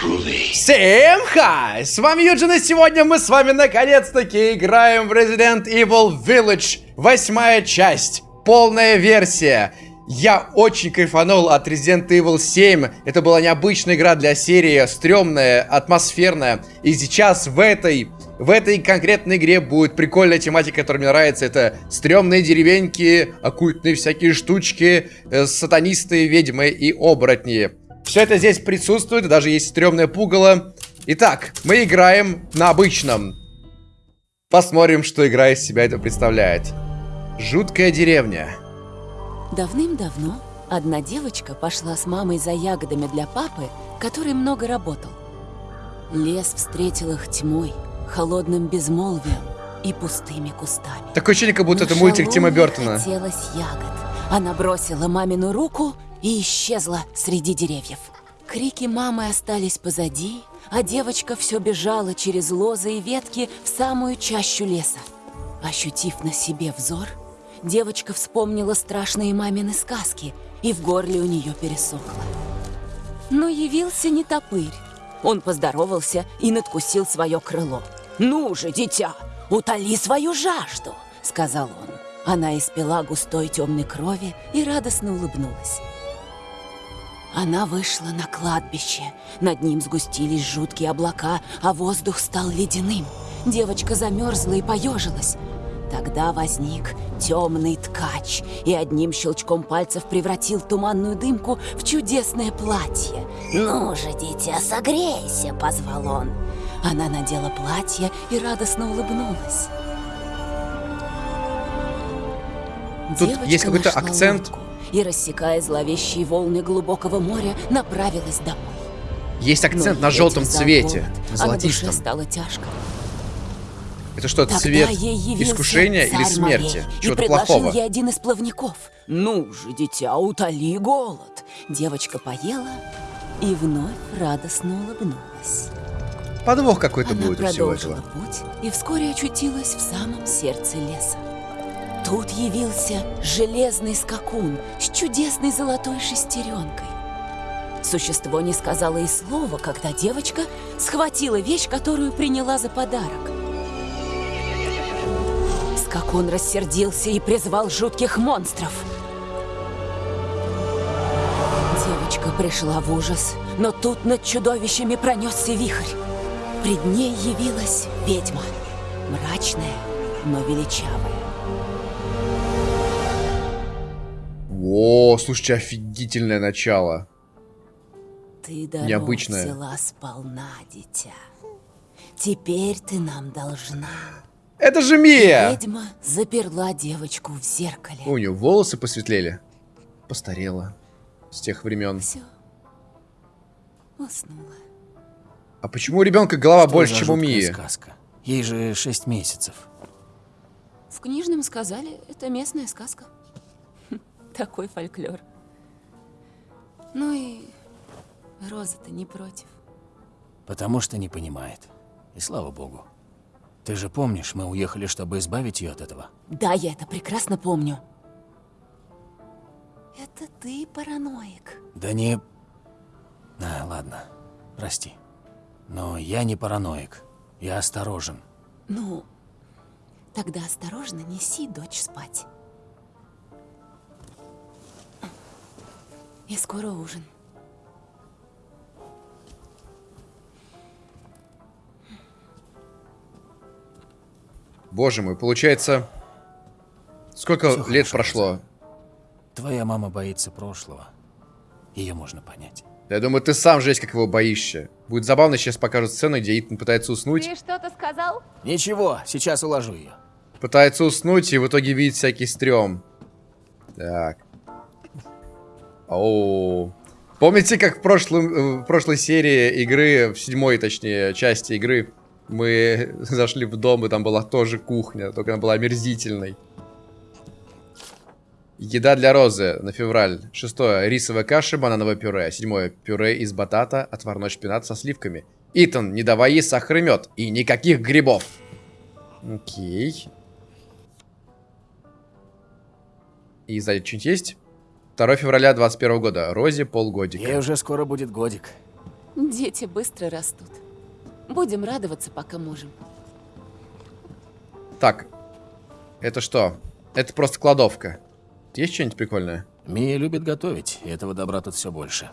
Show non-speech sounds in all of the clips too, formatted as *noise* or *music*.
Всем хай! С вами Юджин, и сегодня мы с вами наконец-таки играем в Resident Evil Village. Восьмая часть, полная версия. Я очень кайфанул от Resident Evil 7. Это была необычная игра для серии, стрёмная, атмосферная. И сейчас в этой в этой конкретной игре будет прикольная тематика, которая мне нравится. Это стрёмные деревеньки, оккультные всякие штучки, э, сатанисты, ведьмы и оборотни. Все это здесь присутствует, даже есть стрёмное пугало. Итак, мы играем на обычном. Посмотрим, что игра из себя это представляет. Жуткая деревня. Давным-давно одна девочка пошла с мамой за ягодами для папы, который много работал. Лес встретил их тьмой, холодным безмолвием и пустыми кустами. Такое ощущение, как будто Но это мультик Тима Бертона. хотелось ягод. Она бросила мамину руку и исчезла среди деревьев. Крики мамы остались позади, а девочка все бежала через лозы и ветки в самую чащу леса. Ощутив на себе взор, девочка вспомнила страшные мамины сказки, и в горле у нее пересохло. Но явился не топырь. Он поздоровался и надкусил свое крыло. «Ну же, дитя, утоли свою жажду!» — сказал он. Она испила густой темной крови и радостно улыбнулась. Она вышла на кладбище. Над ним сгустились жуткие облака, а воздух стал ледяным. Девочка замерзла и поежилась. Тогда возник темный ткач и одним щелчком пальцев превратил туманную дымку в чудесное платье. «Ну же, дитя, согрейся!» — позвал он. Она надела платье и радостно улыбнулась. Тут Девочка есть какой-то акцент. И, рассекая зловещие волны глубокого моря, направилась домой. Есть акцент Но на желтом цвете, голод, золотистом. А на душе стало тяжко. Это что, Тогда цвет искушения или смерти? Чего-то плохого? ей один из плавников. Ну же, дитя, утоли голод. Девочка поела и вновь радостно улыбнулась. Подвох какой-то будет у всего этого. путь и вскоре очутилась в самом сердце леса. Тут явился железный скакун с чудесной золотой шестеренкой. Существо не сказала и слова, когда девочка схватила вещь, которую приняла за подарок. Скакун рассердился и призвал жутких монстров. Девочка пришла в ужас, но тут над чудовищами пронесся вихрь. Пред ней явилась ведьма, мрачная, но величавая. О, слушайте, офигительное начало. Ты Необычное. взяла сполна, дитя. Теперь ты нам должна. Это же Мия! Ведьма заперла девочку в зеркале. У нее волосы посветлели. Постарела. С тех времен. Все. Уснула. А почему у ребенка голова Что больше, чем у Мии? сказка? Ей же 6 месяцев. В книжном сказали, это местная сказка. Такой фольклор. Ну и Роза-то не против. Потому что не понимает. И слава богу. Ты же помнишь, мы уехали, чтобы избавить ее от этого? Да, я это прекрасно помню. Это ты параноик. Да не... А, ладно, прости. Но я не параноик. Я осторожен. Ну, тогда осторожно неси дочь спать. И скоро ужин. Боже мой, получается... Сколько Все лет прошло? Твоя мама боится прошлого. Ее можно понять. Я думаю, ты сам жесть, как его боишься. Будет забавно, сейчас покажут сцену, где Итан пытается уснуть. Ты что-то сказал? Ничего, сейчас уложу ее. Пытается уснуть и в итоге видит всякий стрём. Так. Оу. Помните, как в, прошлом, э, в прошлой серии игры, в седьмой, точнее, части игры, мы *laughs* зашли в дом, и там была тоже кухня, только она была омерзительной. Еда для Розы на февраль. Шестое. Рисовая каша, банановое пюре. Седьмое. Пюре из батата, отварной шпинат со сливками. Итан, не давай ей сахар и мед. И никаких грибов. Окей. И сзади что-нибудь есть? 2 февраля 21 года. Розе полгодика. Ей уже скоро будет годик. Дети быстро растут. Будем радоваться, пока можем. Так. Это что? Это просто кладовка. Есть что-нибудь прикольное? Мия любит готовить, и этого добра тут все больше.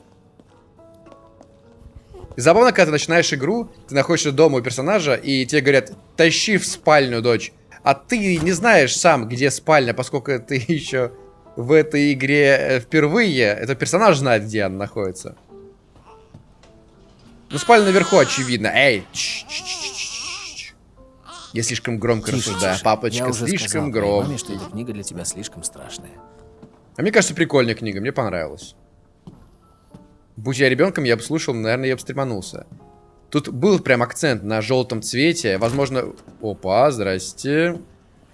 И забавно, когда ты начинаешь игру, ты находишься дома у персонажа, и тебе говорят, тащи в спальню, дочь. А ты не знаешь сам, где спальня, поскольку ты *laughs* еще в этой игре э, впервые. Это персонаж знает, где она находится. Ну, спальня наверху, очевидно. Эй! Ч -ч -ч Я слишком громко Тише, рассуждаю. тише. Папочка, Я уже слишком громко. маме, что эта книга для тебя слишком страшная. А мне кажется, прикольная книга, мне понравилась. Будь я ребенком, я бы слушал, наверное, я бы стреманулся. Тут был прям акцент на желтом цвете. Возможно... Опа, здрасте.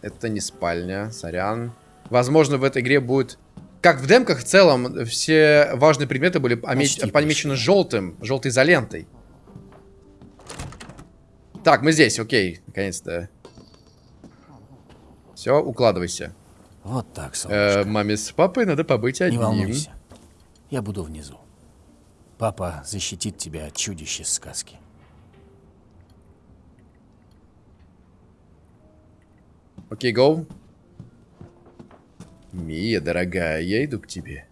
Это не спальня, сорян. Возможно, в этой игре будет... Как в демках, в целом, все важные предметы были омеч- Почти помечены желтым, желтой изолентой. Так, мы здесь, окей, наконец-то. Все, укладывайся. Вот так, солнышко. Э, маме с папой надо побыть Не одним. волнуйся. Я буду внизу. Папа защитит тебя от чудищ из сказки. Окей, гоу. Мия, дорогая, я иду к тебе.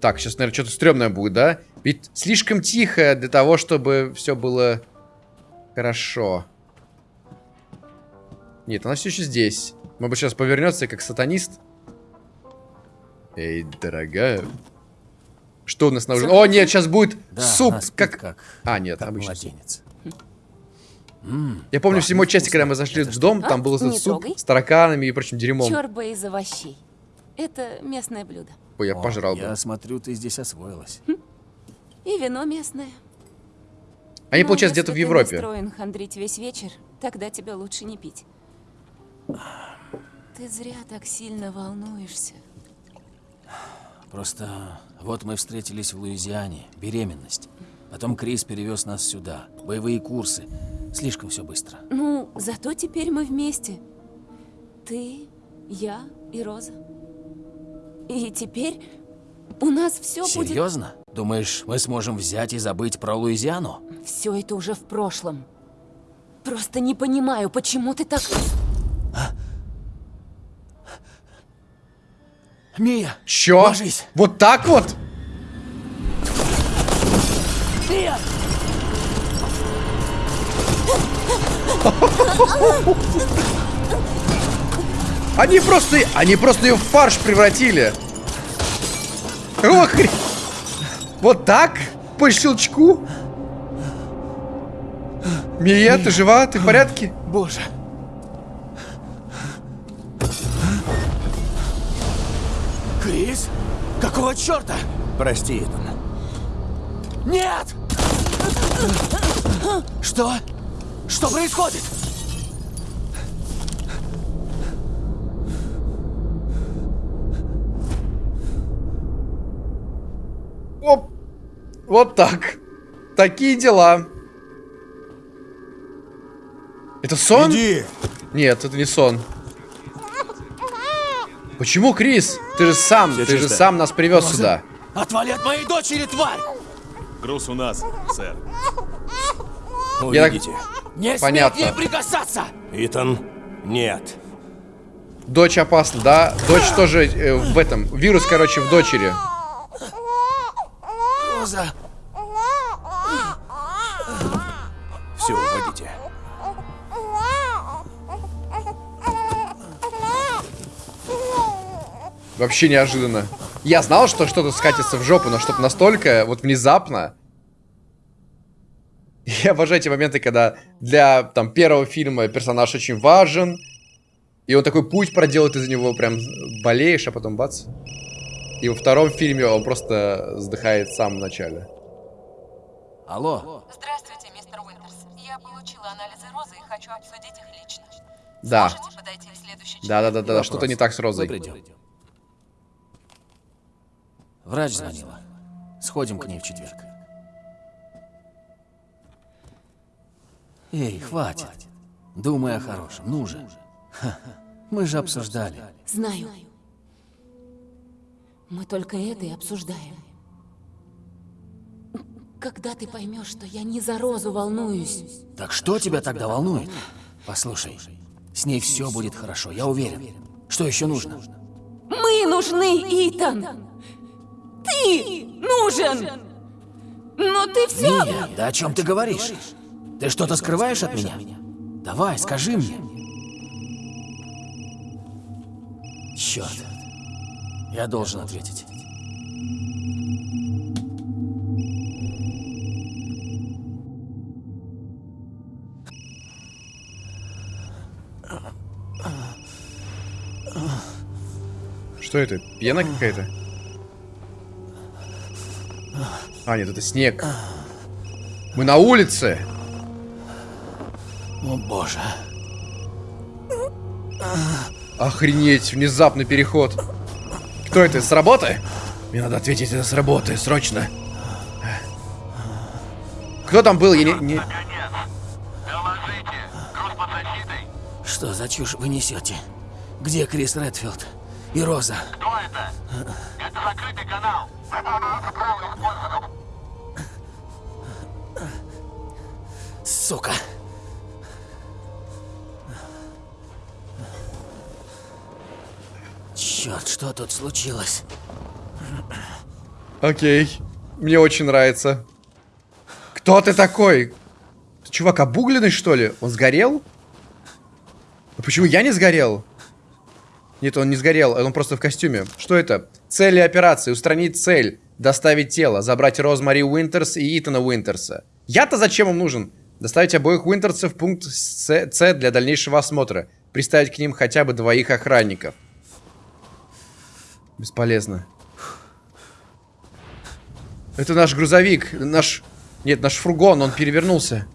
Так, сейчас, наверное, что-то стрёмное будет, да? Ведь слишком тихо для того, чтобы все было хорошо. Нет, она все еще здесь. Может быть, сейчас повернется как сатанист. Эй, дорогая. Что у нас на ужин? О, нет, сейчас будет Да, суп. Как... как, А, нет, суп. младенец. Я помню в седьмой части, когда мы зашли в дом, там был этот суп с тараканами и прочим дерьмом. Чорба из овощей. Это местное блюдо. Ой, я пожрал бы. Я смотрю, ты здесь освоилась. И вино местное. Они, Но получается, если где-то в ты Европе. настроен хандрить весь вечер, тогда тебе лучше не пить. Ты зря так сильно волнуешься. Просто вот мы встретились в Луизиане, беременность. Потом Крис перевез нас сюда, боевые курсы. Слишком все быстро. Ну, зато теперь мы вместе. Ты, я и Роза. И теперь у нас все будет... Серьезно? Думаешь, мы сможем взять и забыть про Луизиану? Все это уже в прошлом. Просто не понимаю, почему ты так... Мия! Чё? Ложись! Вот так вот? Мия! Они просто... Они просто ее в фарш превратили. Ох, хрен. Вот так? По щелчку? Мия, ты жива? Ты в порядке? Боже! Крис? Какого черта? Прости, Итан. Нет! Что? Что происходит? Оп. Вот так. Такие дела. Это сон? Иди! Нет, это не сон. Почему, Крис? Ты же сам, Всё ты же чисто. сам нас привез сюда. Отвали от моей дочери, тварь! Груз у нас, сэр. Я так- Увидите. Не Понятно. прикасаться! Итан, нет. Дочь опасна, да? Дочь тоже э, в этом. Вирус, короче, в дочери. Роза! Все, уводите. Вообще неожиданно. Я знал, что что-то скатится в жопу, но чтобы настолько вот внезапно. Я обожаю эти моменты, когда для там первого фильма персонаж очень важен. И он такой путь проделает из него прям болеешь, а потом бац. И во втором фильме он просто вздыхает в самом начале. Алло, Здравствуйте, мистер Уинтерс. Я получила анализы розы и хочу обсудить их лично. Да. Подойти в следующий час? Да, да, да, да, вопрос. что-то не так с Розой. мы придем. Врач звонила. Сходим к ней в четверг. Эй, хватит. Думай о хорошем, ну же. Мы же обсуждали. Знаю. Мы только это и обсуждаем. Когда ты поймешь, что я не за Розу волнуюсь? Так что тебя тогда волнует? Послушай, с ней все будет хорошо, я уверен. Что еще нужно? Мы нужны, Итан! Ты нужен! Но ты все... Мия, да о чем ты говоришь? Ты что-то скрываешь от меня? Давай, скажи мне. Черт. Я должен ответить. Что это? Пена какая-то? А, нет, это снег. Мы на улице. О боже. Охренеть, внезапный переход. Кто это, с работы? Мне надо ответить это с работы, срочно. Кто там был? Я не... не- Наконец! Доложите! Груз под защитой? Что за чушь вы несете? Где Крис Редфилд? И Роза? Кто это? Это закрытый канал! Сука. Черт, что тут случилось? Окей. Мне очень нравится. Кто ты такой? Чувак, обугленный, что ли? Он сгорел? А почему я не сгорел? Нет, он не сгорел, он просто в костюме. Что это? Цели операции. Устранить цель. Доставить тело. Забрать Розмари Уинтерс и Итана Уинтерса. Я-то зачем им нужен? Доставить обоих Уинтерсов в пункт С для дальнейшего осмотра. Приставить к ним хотя бы двоих охранников. Бесполезно. Это наш грузовик. Наш... Нет, наш фургон. Он перевернулся.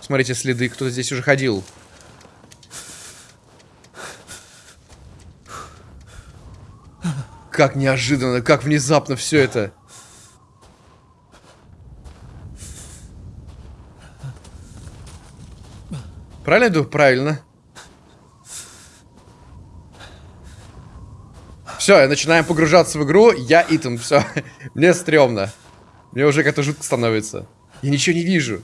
Смотрите, следы. Кто-то здесь уже ходил. Как неожиданно, как внезапно все это. Правильно иду? Правильно. Все, начинаем погружаться в игру. Я Итан, все. *laughs* Мне стрёмно. Мне уже как-то жутко становится. Я ничего не вижу.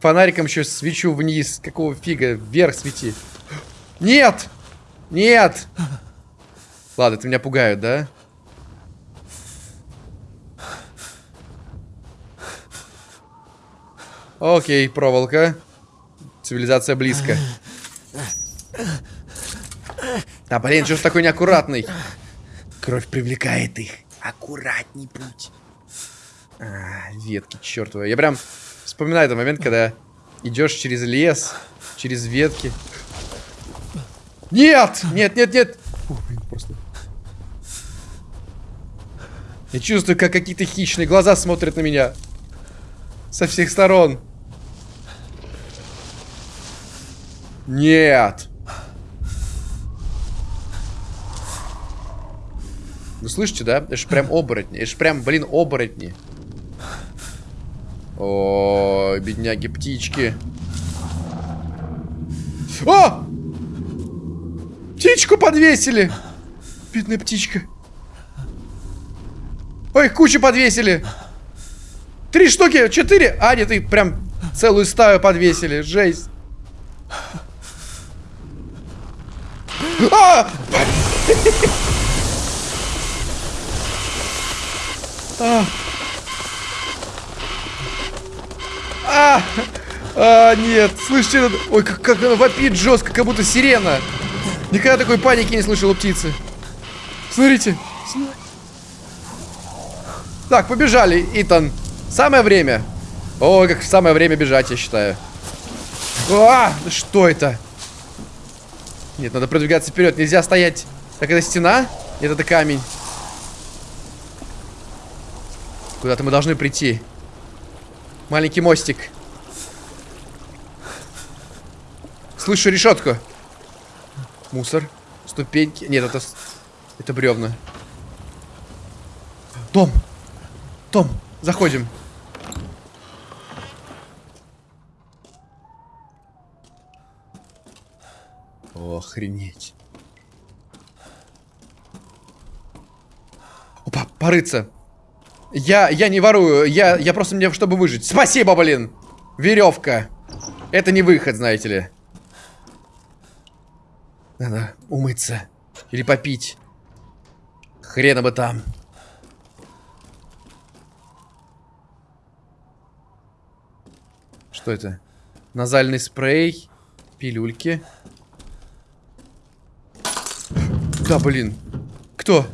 Фонариком еще свечу вниз. Какого фига? Вверх свети. Нет! Нет! Ладно, ты меня пугают, да? Окей, проволока. Цивилизация близко. А, блин, что ж такой неаккуратный? Кровь привлекает их. Аккуратней будь. А, ветки чертовы. Я прям вспоминаю этот момент, когда идешь через лес, через ветки. Нет! Нет, нет, нет! Фу, блин, просто... Я чувствую, как какие-то хищные глаза смотрят на меня. Со всех сторон. Нет. Вы слышите, да? Это же прям оборотни. Это же прям, блин, оборотни. О, бедняги птички. О! Птичку подвесили! Бедная птичка. Ой, кучу подвесили. Три штуки, четыре. А, нет, их прям целую стаю подвесили. Жесть. А! А! А! А, нет, слышите, ой, как, как она вопит жестко, как будто сирена. Никогда такой паники не слышал у птицы. Смотрите. см- Так, побежали, Итан. Самое время. Ой, как самое время бежать, я считаю. А, что это? Нет, надо продвигаться вперед. Нельзя стоять. Так, это стена? Нет, это камень. Куда-то мы должны прийти. Маленький мостик. Слышу решетку. Мусор. Ступеньки. Нет, это... Это бревна. Том. Том, заходим. Охренеть. Опа, порыться. Я, я не ворую, я, я просто мне, чтобы выжить. Спасибо, блин! Веревка. Это не выход, знаете ли. Надо умыться. Или попить. Хрена бы там. Что это? Назальный спрей. Пилюльки. Да, блин. Кто?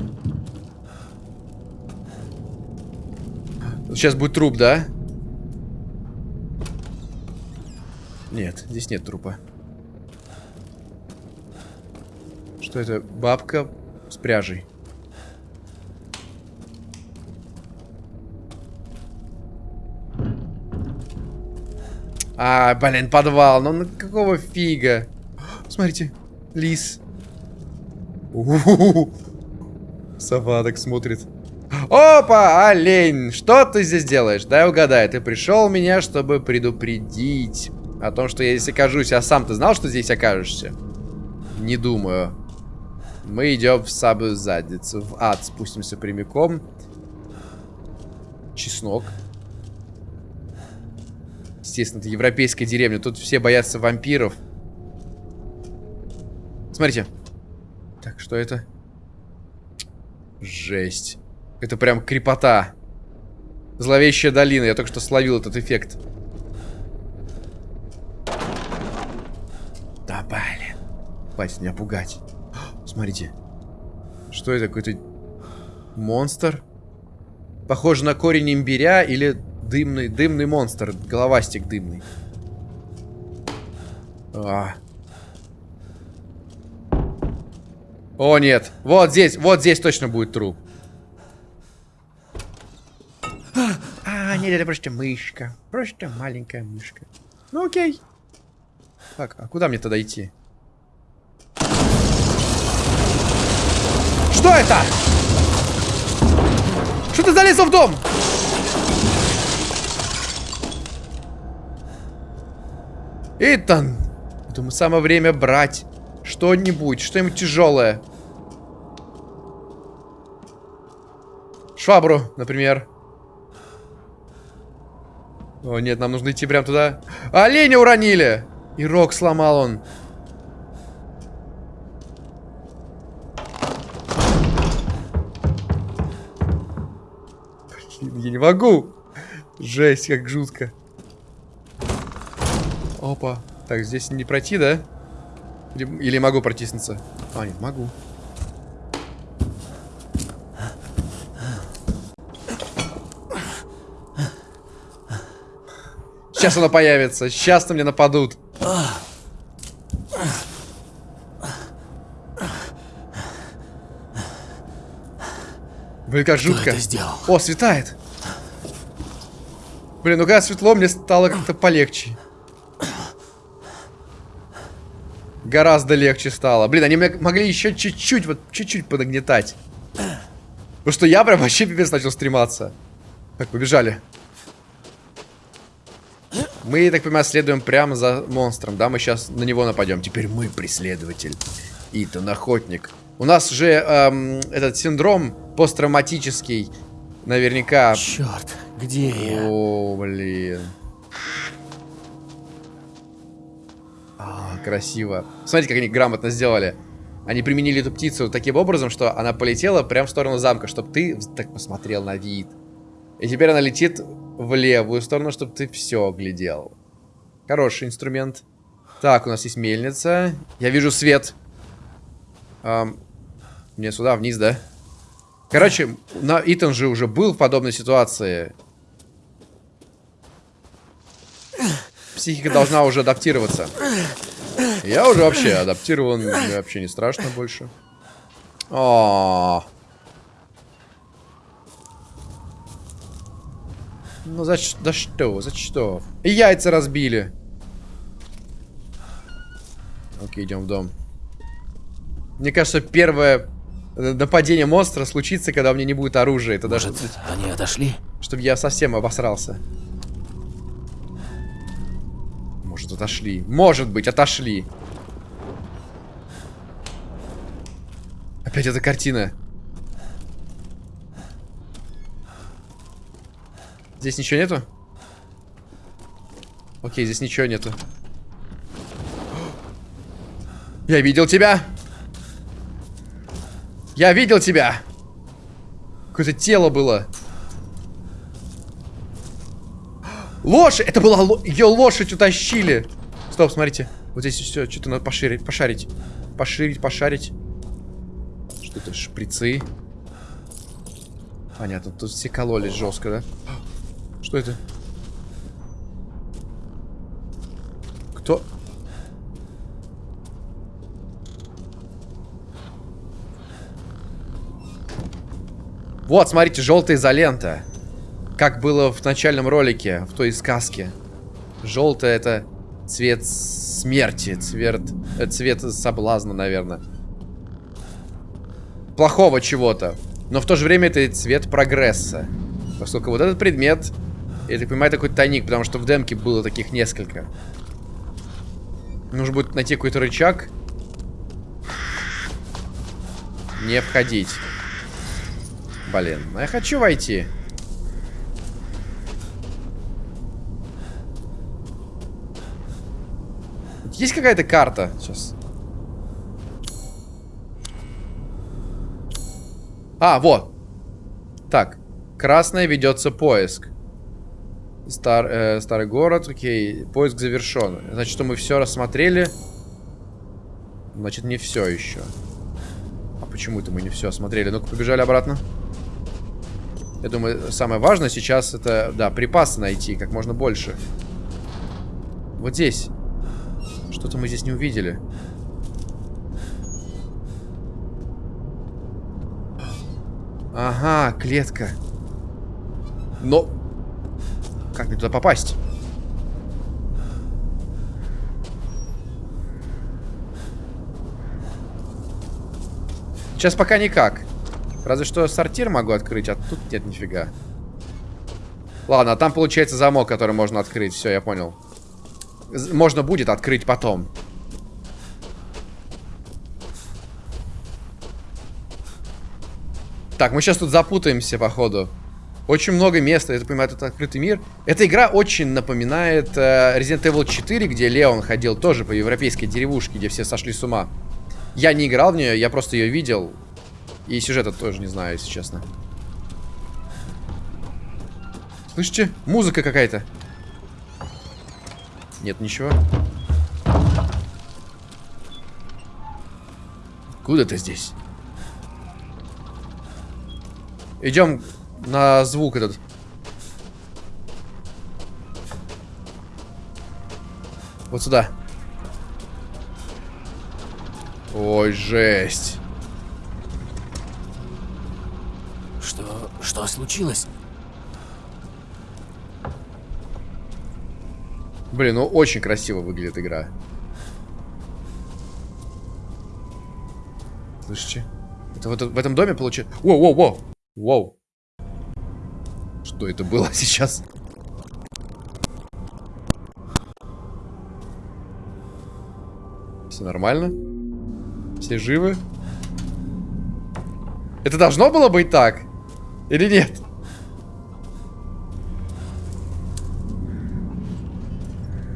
Сейчас будет труп, да? Нет, здесь нет трупа. Что это? Бабка с пряжей. А, блин, подвал. Ну, ну какого фига? *gasps* Смотрите, лис. У -у -у. Сова так смотрит. Опа, олень, что ты здесь делаешь? Дай угадай, ты пришел меня, чтобы предупредить о том, что я здесь окажусь. А сам ты знал, что здесь окажешься? Не думаю. Мы идем в самую задницу. В ад спустимся прямиком. Чеснок. Естественно, это европейская деревня. Тут все боятся вампиров. Смотрите. Так, что это? Жесть. Это прям крепота. Зловещая долина. Я только что словил этот эффект. Да, блин. Хватит меня пугать. *gasps* Смотрите. Что это? Какой-то монстр? Похоже на корень имбиря или дымный, дымный монстр. Головастик дымный. А. О, нет. Вот здесь, вот здесь точно будет труп. А, нет, это просто мышка. Просто маленькая мышка. Ну, окей. Так, а куда мне тогда идти? Что это? Что ты залез в дом? Итан, думаю, самое время брать что-нибудь, что-нибудь тяжелое. Швабру, например. О, нет, нам нужно идти прямо туда. Оленя уронили! И рог сломал он. Блин, я не могу. Жесть, как жутко. Опа. Так, здесь не пройти, да? Или, или могу протиснуться? А, нет, могу. Сейчас она появится. Сейчас на мне нападут. Блин, как жутко. это сделал? О, светает. Блин, ну когда светло, мне стало как-то полегче. Гораздо легче стало. Блин, они могли еще чуть-чуть, вот чуть-чуть подогнетать. Потому что я прям вообще пипец начал стрематься. Так, побежали. Мы, так понимаю, следуем прямо за монстром, да? Мы сейчас на него нападем. Теперь мы преследователь. Итан, охотник. У нас же эм, этот синдром посттравматический. Наверняка. Черт, где я? О, блин. А, красиво. Смотрите, как они грамотно сделали. Они применили эту птицу таким образом, что она полетела прямо в сторону замка, чтобы ты так посмотрел на вид. И теперь она летит в левую сторону, чтобы ты все глядел. Хороший инструмент. Так, у нас есть мельница. Я вижу свет. Эм, мне сюда, вниз, да? Короче, на Итан же уже был в подобной ситуации. Психика должна уже адаптироваться. Я уже вообще адаптирован, мне вообще не страшно больше. О, -о, -о. Ну за, за что? За что? И яйца разбили. Окей, идем в дом. Мне кажется, первое нападение монстра случится, когда у меня не будет оружия. Это Может, даже... они отошли? Чтобы я совсем обосрался. Может, отошли. Может быть, отошли. Опять эта картина. Здесь ничего нету? Окей, здесь ничего нету. Я видел тебя! Я видел тебя! Какое-то тело было. Лошадь! Это была ее лошадь утащили. Стоп, смотрите. Вот здесь все, что-то надо поширить, пошарить. Поширить, пошарить. Что это, шприцы? Понятно, тут все кололись жестко, да? Что это? Кто? Вот, смотрите, желтая изолента. Как было в начальном ролике, в той сказке. Желтая это цвет смерти, цвет, э, цвет соблазна, наверное. Плохого чего-то. Но в то же время это цвет прогресса. Поскольку вот этот предмет, я так понимаю, такой тайник, потому что в демке было таких несколько. Нужно будет найти какой-то рычаг. Не входить. Блин, ну я хочу войти. Есть какая-то карта? Сейчас. А, вот. Так. Красная ведется поиск. Стар, э, старый город, окей. Поиск завершен. Значит, что мы все рассмотрели. Значит, не все еще. А почему это мы не все осмотрели? Ну-ка, побежали обратно. Я думаю, самое важное сейчас это, да, припасы найти как можно больше. Вот здесь. Что-то мы здесь не увидели. Ага, клетка. Но... Как мне туда попасть? Сейчас пока никак. Разве что сортир могу открыть, а тут нет нифига. Ладно, а там получается замок, который можно открыть. Все, я понял. Можно будет открыть потом. Так, мы сейчас тут запутаемся, походу. Очень много места, я понимаю, это открытый мир. Эта игра очень напоминает э, Resident Evil 4, где Леон ходил тоже по европейской деревушке, где все сошли с ума. Я не играл в нее, я просто ее видел. И сюжета тоже не знаю, если честно. Слышите? Музыка какая-то. Нет ничего. Куда ты здесь? Идем на звук этот. Вот сюда. Ой, жесть. Что... что случилось? Блин, ну очень красиво выглядит игра. Слышите? Это вот в этом доме получается... Воу, воу, воу! Воу. Что это было сейчас? Все нормально? Все живы? Это должно было быть так? Или нет?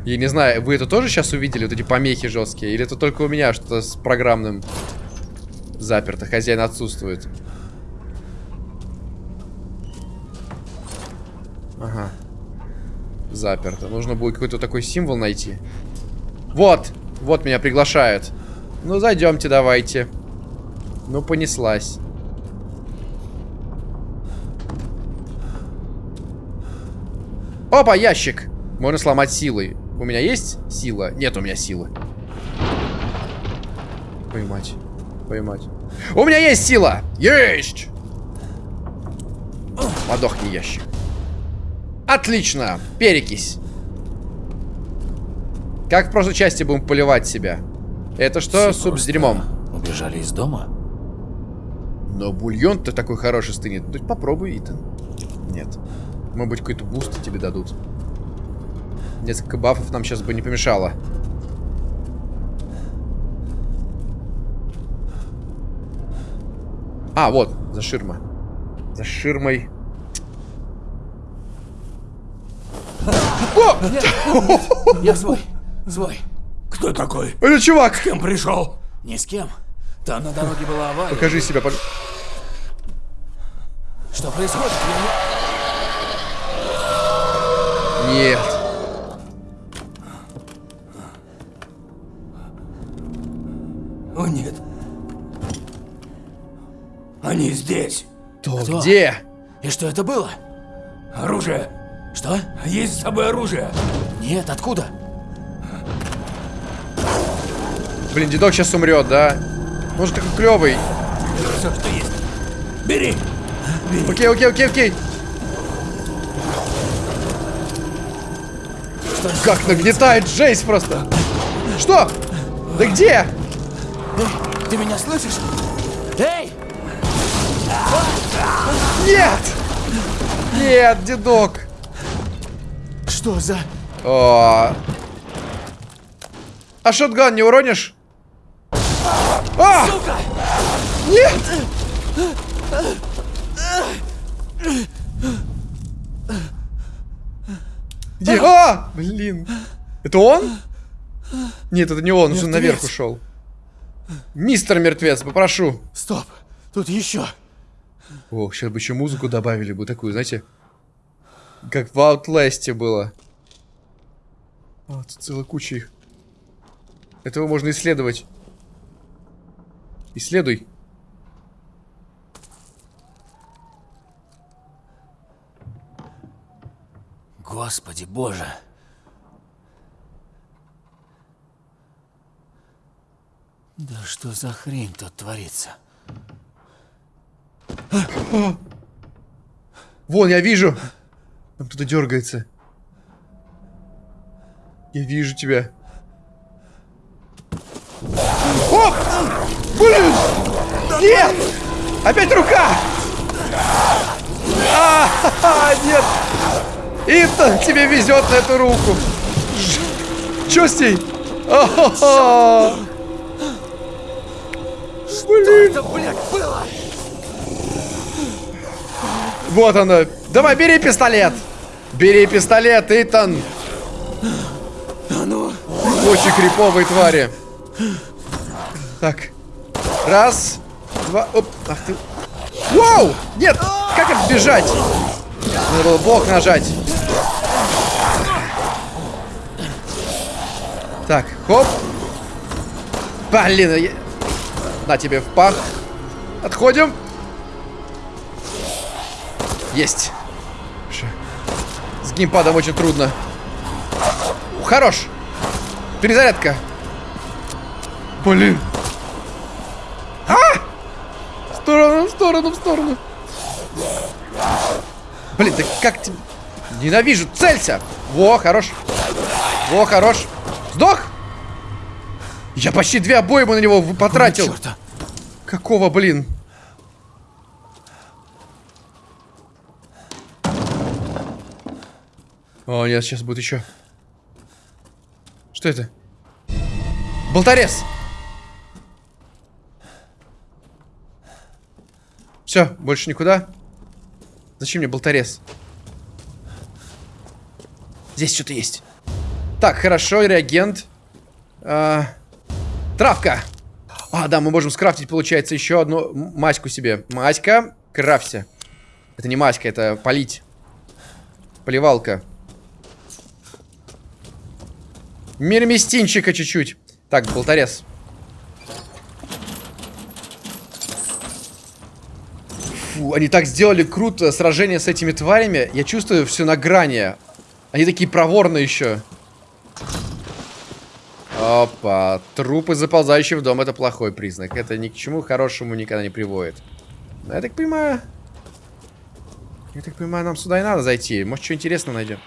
Я не знаю, вы это тоже сейчас увидели, вот эти помехи жесткие? Или это только у меня что-то с программным заперто? Хозяин отсутствует. Заперто. Нужно будет какой-то такой символ найти. Вот! Вот меня приглашают. Ну, зайдемте, давайте. Ну, понеслась. Опа, ящик! Можно сломать силой. У меня есть сила? Нет у меня силы. Поймать. Поймать. У меня есть сила! Есть! Подохни, ящик. Отлично! Перекись. Как в прошлой части будем поливать себя? Это что? Все Суп с дерьмом. Убежали из дома? Но бульон-то такой хороший стынет. Ну, попробуй, Итан. Нет. Может быть, какой-то boost тебе дадут. Несколько buff ов нам сейчас бы не помешало. А, вот, за ширма. За ширмой. Я свой. Свой. Кто такой? Это чувак! Кем пришел? Ни с кем. Там на дороге была авария. Покажи себя, пож- Что происходит? Я не- Нет. О, нет. Они здесь. То Кто? где? И что это было? Оружие. Что? Есть с собой оружие. Нет, откуда? Блин, дедок сейчас умрет, да? Может, такой клевый. Все, что есть. Бери. Окей, окей, окей, окей. Как нагнетает Джейс просто. Что? Да где? Эй, ты меня слышишь? Эй! Нет! Нет, дедок. Что за... О. А шотган не уронишь? А! Нет! Где? А! Блин. Это он? Нет, это не он, он Мертвец. наверх ушел. Мистер Мертвец, попрошу. Стоп, тут еще. О, сейчас бы еще музыку добавили бы такую, знаете, как в Outlast было. А, тут целая куча их. Этого можно исследовать. Исследуй. Господи боже. Да что за хрень тут творится? Вон, я вижу. Там кто-то дергается. Я вижу тебя. О! Блин! Нет! Опять рука! А, ха-ха, нет! Итан, тебе везет на эту руку. Чё с ней? А-ха-ха! Блин! Это, блядь, было! Вот она. Давай, бери пистолет. Бери пистолет, Итан. А ну, Очень криповые твари. Так. Раз. Два. Оп. Ах ты. Вау! Нет! Как отбежать? Надо было блок нажать. Так, хоп. Блин, я... на тебе в пах. Отходим. Есть. С геймпадом очень трудно. Хорош. Перезарядка. Блин. А! В сторону, в сторону, в сторону. Блин, да как ты... Ненавижу, целься. Во, хорош. Во, хорош. Сдох? Я почти две обоймы на него потратил. черта. Какого, блин? О, нет, сейчас будет еще. Что это? Болторез! Все, больше никуда. Зачем мне болторез? Здесь что-то есть. Так, хорошо, реагент. А, травка. А, да, мы можем скрафтить, получается, еще одну маську себе. Маська, крафься. Это не маська, это полить. Поливалка. Мирмистинчика чуть-чуть. Так, болторез. Фу, они так сделали круто сражение с этими тварями. Я чувствую все на грани. Они такие проворные еще. Опа. Трупы, заползающие в дом, это плохой признак. Это ни к чему хорошему никогда не приводит. Ну, Я так понимаю... Я так понимаю, нам сюда и надо зайти. Может, что интересное найдем.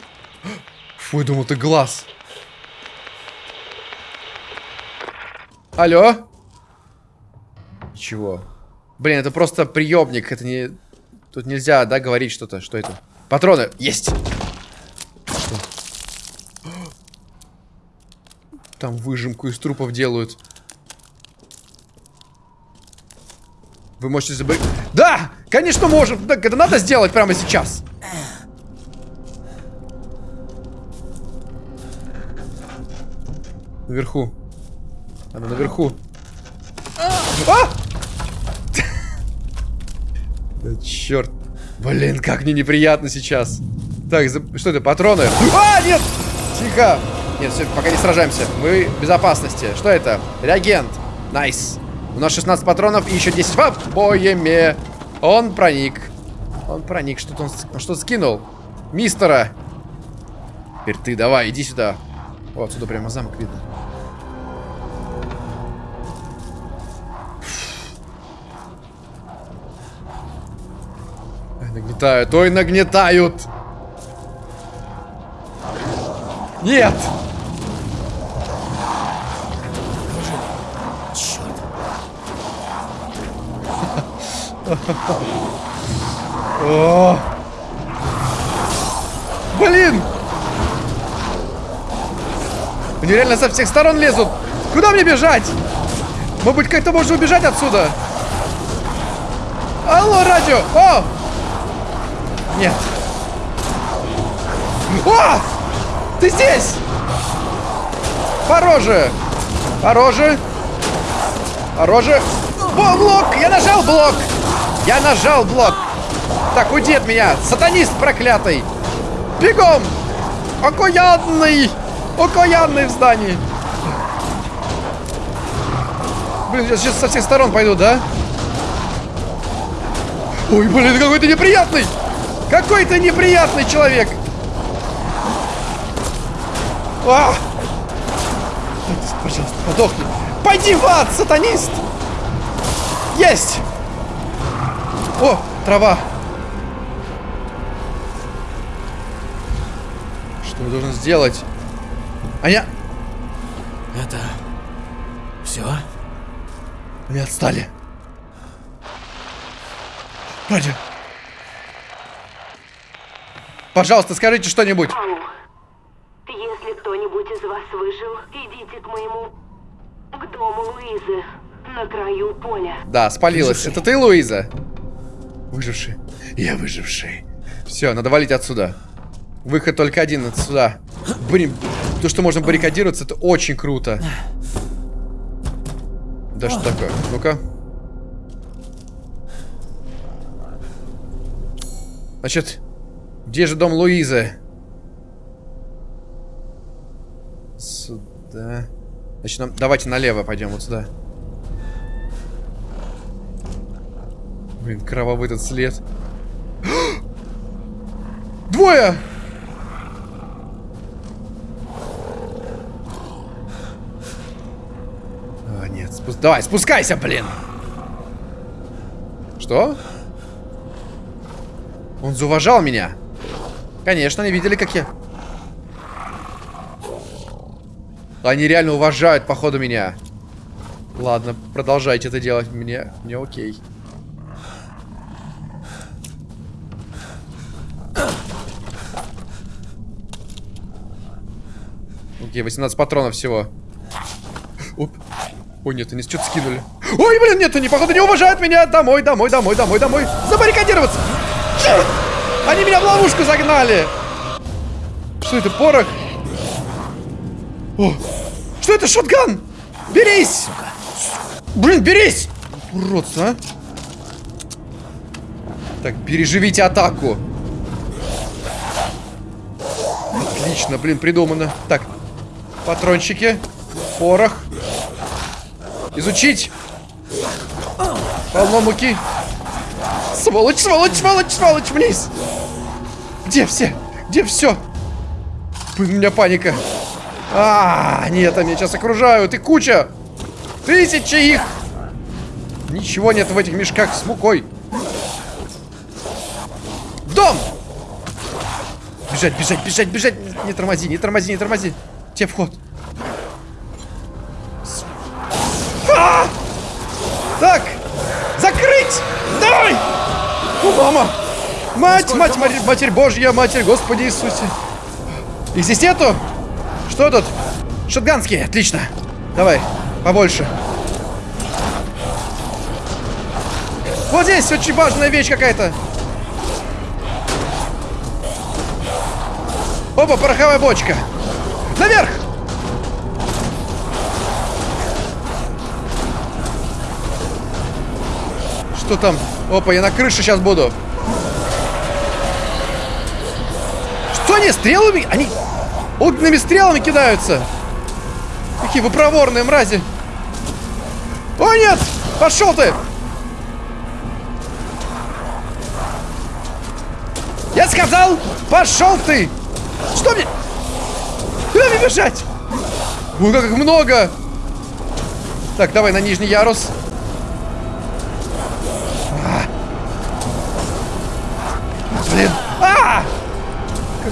Фу, я думал, это глаз. Алло? Чего? Блин, это просто приемник. Это не... Тут нельзя, да, говорить что-то. Что это? Патроны. Есть. Там выжимку из трупов делают. Вы можете забыть... Да! Конечно, можем! Так, это надо сделать прямо сейчас. Наверху. Она наверху. А! *laughs* Да черт. Блин, как мне неприятно сейчас. Так, за- что это, патроны? А, нет! Тихо! Нет, все, пока не сражаемся. Мы в безопасности. Что это? Реагент. Nice. У нас 16 патронов и еще 10 в обойме. Он проник. Он проник. Что-то он, он что скинул. Мистера. Теперь ты давай, иди сюда. О, отсюда прямо замок видно. Нагнетают, ой, нагнетают. Нет! О! Блин! Они реально со всех сторон лезут. Куда мне бежать? Может быть, как-то можно убежать отсюда? Алло, радио! О! Нет. О! Ты здесь! Пороже! Пороже! Пороже! О, блок! Я нажал блок! Я нажал блок! Так, уйди от меня! Сатанист проклятый! Бегом! Окаянный! Окаянный в здании! Блин, я сейчас со всех сторон пойду, да? Ой, блин, какой ты неприятный! Какой ты неприятный человек! А! Пожалуйста, подохни. Пойди в ад, сатанист! Есть! О, трава. Что я должен сделать? А я... Это... Все? Они отстали. Радио. Пожалуйста, скажите что-нибудь. Если кто-нибудь из вас выжил, идите к моему... к дому Луизы, на краю поля. Да, спалилась. Это ты, Луиза? Выживший. Я выживший. Все, надо валить отсюда. Выход только один отсюда. Блин, то, что можно баррикадироваться, это очень круто. Да что такое? Ну-ка. Значит, где же дом Луизы? Сюда. Значит, нам... давайте налево пойдем, вот сюда. Блин, кровавый этот след. *gasps* Двое! А, нет, спу- давай, спускайся, блин! Что? Он зауважал меня. Конечно, они видели, как я... Они реально уважают, походу, меня. Ладно, продолжайте это делать. Мне, мне окей. Окей, 18 патронов всего. Оп. Ой, нет, они что-то скинули. Ой, блин, нет, они, походу, не уважают меня. Домой, домой, домой, домой, домой. Забаррикадироваться. Черт! Они меня в ловушку загнали. Что это, порох? О, что это, шотган? Берись! Блин, берись! Уродство, а? Так, переживите атаку. Отлично, блин, придумано. Так, патрончики, порох. Изучить. Полно муки. Сволочь, сволочь, сволочь, сволочь, вниз. Где все? Где все? У меня паника. А, нет, они сейчас окружают. И куча. Тысячи их. Ничего нет в этих мешках с мукой. Дом! Бежать, бежать, бежать, бежать. Не, тормози, не тормози, не тормози. Где вход? Мать, мать, Матерь, Матерь Божья, Матерь Господи Иисусе. Их здесь нету? Что тут? Шотганские, отлично. Давай, побольше. Вот здесь очень важная вещь какая-то. Опа, пороховая бочка. Наверх! Что там? Опа, я на крыше сейчас буду. Они стрелами? Они огненными стрелами кидаются. Какие вы проворные мрази. О, нет! Пошел ты! Я сказал, пошел ты! Что мне? Куда мне бежать? Ой, как много! Так, давай на нижний ярус.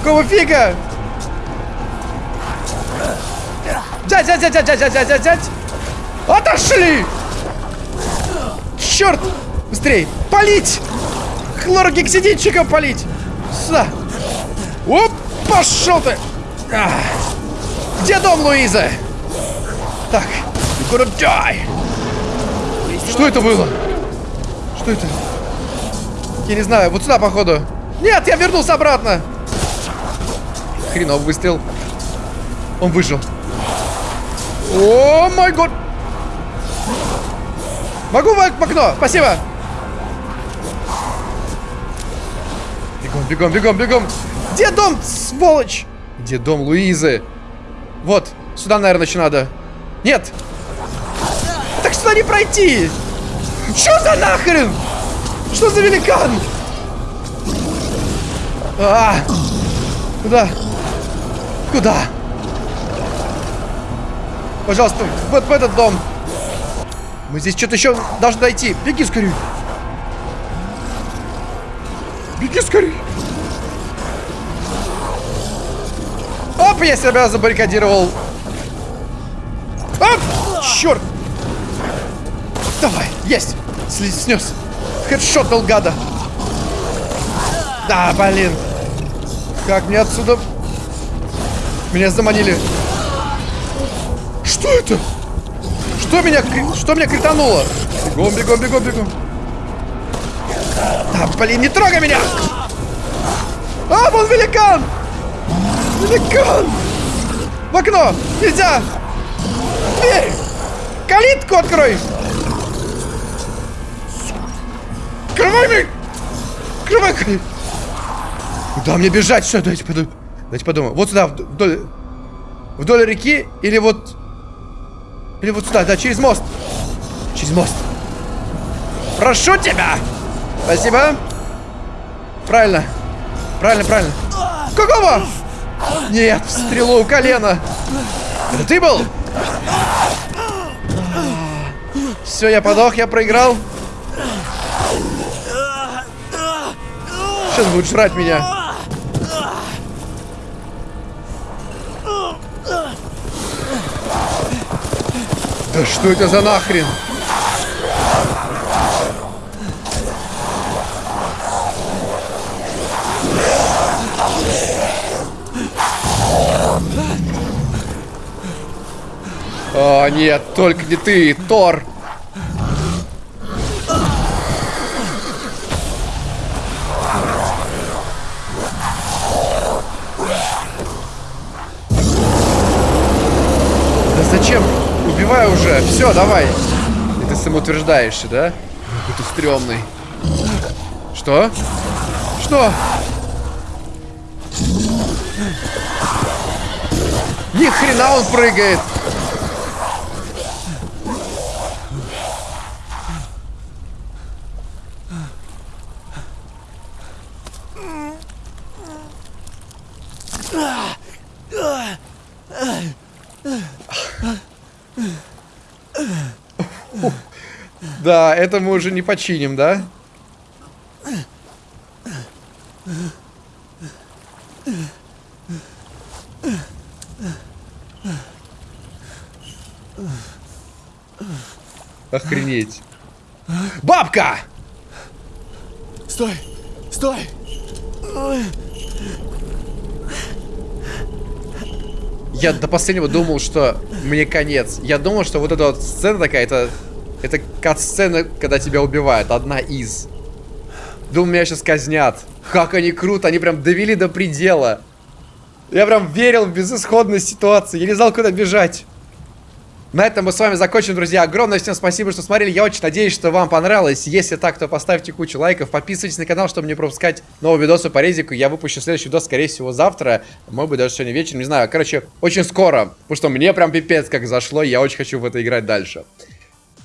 Какого фига? Дядь, дядь, дядь, дядь, дядь, дядь, дядь. Отошли! Черт! Быстрей! Полить! Хлорогексидинчиком полить! Сюда! Оп! Пошел ты! А. Где дом Луизы? Так, gonna die! Что это было? Что это? Я не знаю, вот сюда, походу. Нет, я вернулся обратно! Хренов выстрел. Он выжил. О май год! Могу в окно? Спасибо! Бегом, бегом, бегом, бегом! Где дом, сволочь? Где дом Луизы? Вот, сюда, наверное, еще надо. Нет! Так сюда не пройти! Что за нахрен? Что за великан? А, куда? Куда? Пожалуйста, вот в этот дом. Мы здесь что-то еще должны дойти. Беги скорее. Беги скорее. Оп, я себя забаррикадировал. Оп, черт. Давай, есть. Сли- Снес. Хедшотал гада. Да, блин. Как мне отсюда... Меня заманили. Что это? Что меня, что меня критануло? Бегом, бегом, бегом, бегом. Да, блин, не трогай меня! А, вон великан! Великан! В окно! Нельзя! Дверь! Калитку открой! Открывай мне! Открывай! Куда мне бежать? Что, давайте подумаем. Давайте подумаем. Вот сюда, вдоль, вдоль реки или вот... Или вот сюда, да, через мост. Через мост. Прошу тебя! Спасибо. Правильно. Правильно, правильно. Какого? Нет, в стрелу у колена. Это ты был? Все, я подох, я проиграл. Сейчас будет жрать меня. Что это за нахрен? О, нет, только не ты, Тор. Все, давай. И ты самоутверждаешься, да? Какой ты стрёмный. Что? Что? Ни хрена он прыгает. Да, это мы уже не починим, да? Охренеть. Бабка! Стой! Стой! Я до последнего думал, что мне конец. Я думал, что вот эта вот сцена такая, это Это кат-сцена, когда тебя убивают. Одна из. Думаю, меня сейчас казнят. Как они круто, они прям довели до предела. Я прям верил в безысходность ситуации. Я не знал, куда бежать. На этом мы с вами закончим, друзья. Огромное всем спасибо, что смотрели. Я очень надеюсь, что вам понравилось. Если так, то поставьте кучу лайков. Подписывайтесь на канал, чтобы не пропускать новые видосы по резику. Я выпущу следующий видос, скорее всего, завтра. Может быть, даже сегодня вечером. Не знаю. Короче, очень скоро. Потому что мне прям пипец как зашло. Я очень хочу в это играть дальше.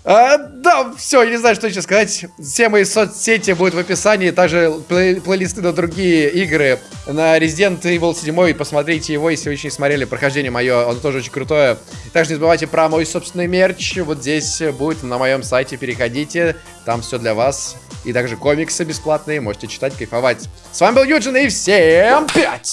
А, да, все, я не знаю, что еще сказать. Все мои соцсети будут в описании. Также плей плейлисты на другие игры. На Resident Evil 7. Посмотрите его, если вы еще не смотрели. Прохождение мое, оно тоже очень крутое. Также не забывайте про мой собственный мерч. Вот здесь будет на моем сайте. Переходите. Там все для вас. И также комиксы бесплатные. Можете читать, кайфовать. С вами был Юджин и всем пять!